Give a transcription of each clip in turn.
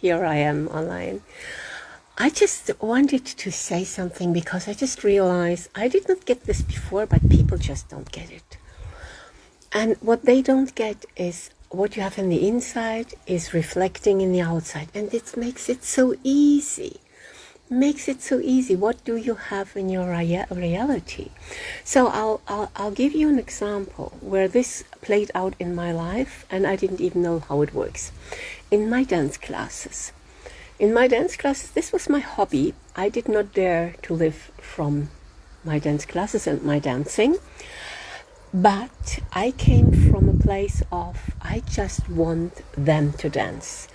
here I am online. I just wanted to say something because I just realized I did not get this before, but people just don't get it. And what they don't get is what you have in the inside is reflecting in the outside. And it makes it so easy. Makes it so easy. What do you have in your rea reality? So I'll, I'll, I'll give you an example where this played out in my life and I didn't even know how it works. In my dance classes. In my dance classes, this was my hobby. I did not dare to live from my dance classes and my dancing. But I came from a place of I just want them to dance.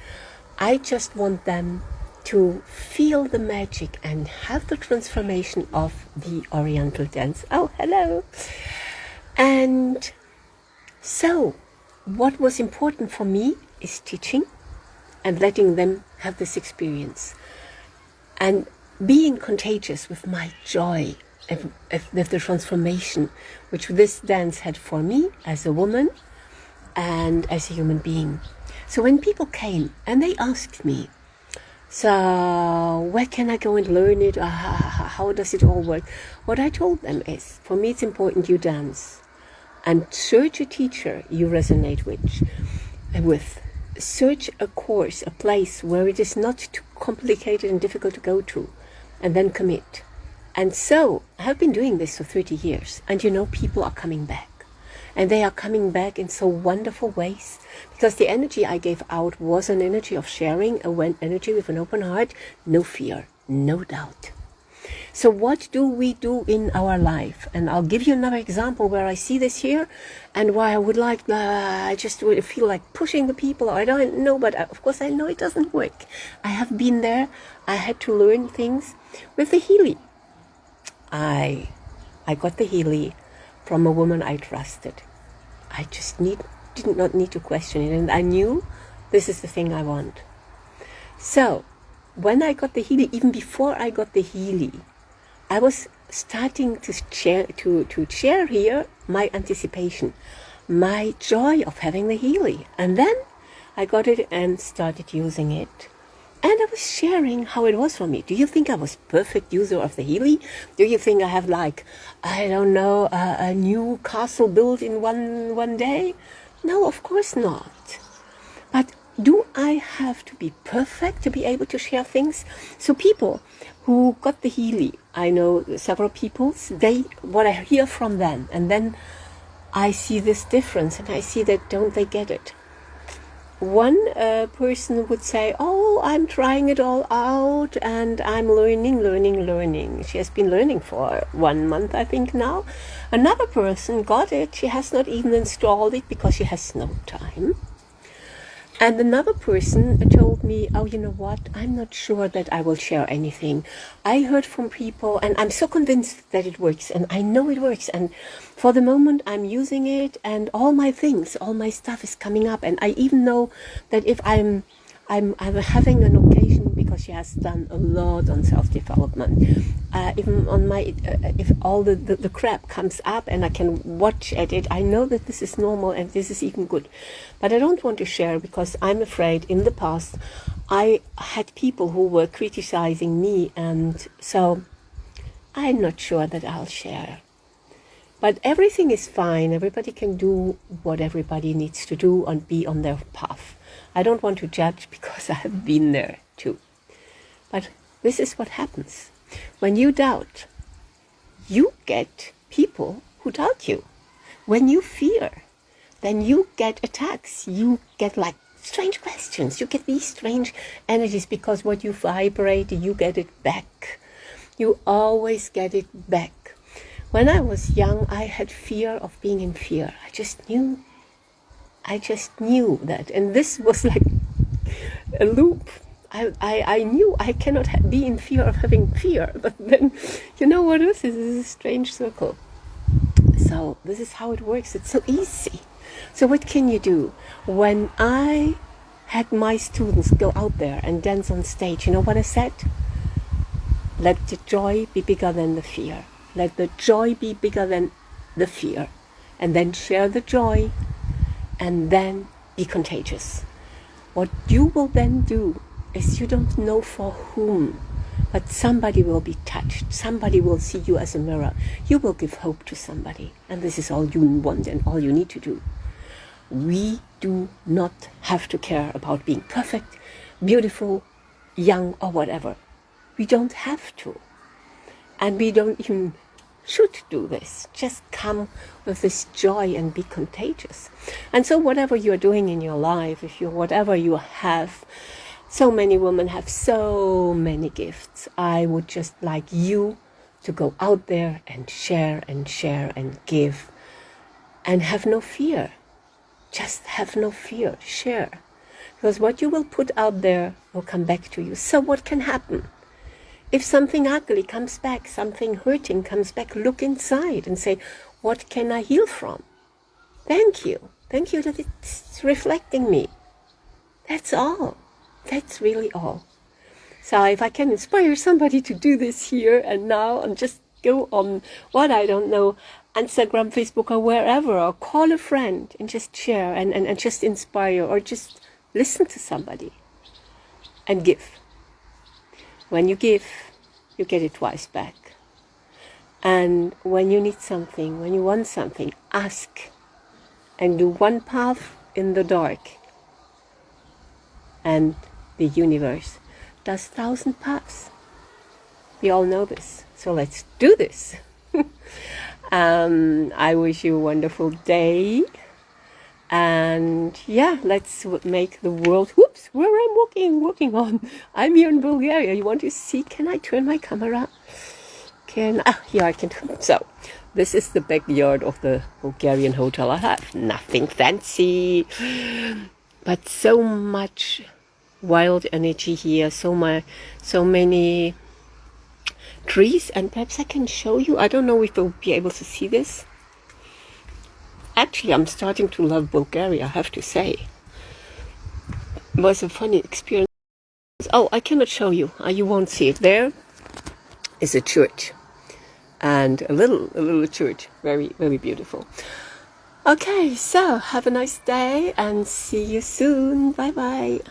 I just want them to feel the magic and have the transformation of the Oriental dance. Oh, hello. And so, what was important for me is teaching and letting them have this experience and being contagious with my joy if the transformation which this dance had for me as a woman and as a human being. So when people came and they asked me, so where can I go and learn it? Uh, how does it all work? What I told them is, for me it's important you dance and search a teacher you resonate with. with. Search a course, a place where it is not too complicated and difficult to go to, and then commit. And so I have been doing this for 30 years, and you know, people are coming back. And they are coming back in so wonderful ways because the energy I gave out was an energy of sharing, a energy with an open heart, no fear, no doubt. So what do we do in our life? And I'll give you another example where I see this here and why I would like, uh, I just would feel like pushing the people. I don't know, but uh, of course I know it doesn't work. I have been there. I had to learn things with the Healy. I, I got the Healy from a woman I trusted. I just need, did not need to question it. And I knew this is the thing I want. So when I got the Healy, even before I got the Healy, I was starting to share, to, to share here my anticipation, my joy of having the Healy. And then I got it and started using it. And I was sharing how it was for me. Do you think I was perfect user of the Healy? Do you think I have like, I don't know, a, a new castle built in one, one day? No, of course not. But do I have to be perfect to be able to share things? So people who got the Healy, I know several people, they, what I hear from them, and then I see this difference and I see that don't they get it? One uh, person would say, Oh, I'm trying it all out and I'm learning, learning, learning. She has been learning for one month, I think, now. Another person got it. She has not even installed it because she has no time. And another person told me, oh, you know what? I'm not sure that I will share anything. I heard from people and I'm so convinced that it works and I know it works. And for the moment I'm using it and all my things, all my stuff is coming up. And I even know that if I'm, I'm, I'm having an occasion because she has done a lot on self-development. Uh, even on my, uh, if all the, the, the, crap comes up and I can watch at it, I know that this is normal and this is even good. But I don't want to share because I'm afraid in the past I had people who were criticizing me and so I'm not sure that I'll share. But everything is fine. Everybody can do what everybody needs to do and be on their path. I don't want to judge because I have been there too. But this is what happens. When you doubt, you get people who doubt you. When you fear, then you get attacks. You get like strange questions. You get these strange energies because what you vibrate, you get it back. You always get it back. When I was young, I had fear of being in fear. I just knew. I just knew that. And this was like a loop I, I, I knew I cannot be in fear of having fear, but then, you know what else is? This is a strange circle. So this is how it works. It's so easy. So what can you do? When I had my students go out there and dance on stage, you know what I said? Let the joy be bigger than the fear. Let the joy be bigger than the fear. And then share the joy and then be contagious. What you will then do is you don't know for whom, but somebody will be touched. Somebody will see you as a mirror. You will give hope to somebody. And this is all you want and all you need to do. We do not have to care about being perfect, beautiful, young, or whatever. We don't have to. And we don't even should do this. Just come with this joy and be contagious. And so whatever you're doing in your life, if you whatever you have, so many women have so many gifts. I would just like you to go out there and share and share and give and have no fear. Just have no fear. Share. Because what you will put out there will come back to you. So what can happen? If something ugly comes back, something hurting comes back, look inside and say, what can I heal from? Thank you. Thank you that it's reflecting me. That's all. That's really all. So if I can inspire somebody to do this here and now and just go on what I don't know, Instagram, Facebook or wherever, or call a friend and just share and, and, and just inspire or just listen to somebody and give. When you give, you get it twice back. And when you need something, when you want something, ask and do one path in the dark. And the universe does thousand paths. We all know this. So let's do this. um, I wish you a wonderful day and yeah let's make the world whoops where i'm walking walking on i'm here in bulgaria you want to see can i turn my camera can ah yeah i can so this is the backyard of the bulgarian hotel i have nothing fancy but so much wild energy here so my so many trees and perhaps i can show you i don't know if you'll be able to see this Actually, I'm starting to love Bulgaria, I have to say. It was a funny experience. Oh, I cannot show you. Uh, you won't see it. There is a church. And a little, a little church. Very, very beautiful. Okay, so have a nice day and see you soon. Bye-bye.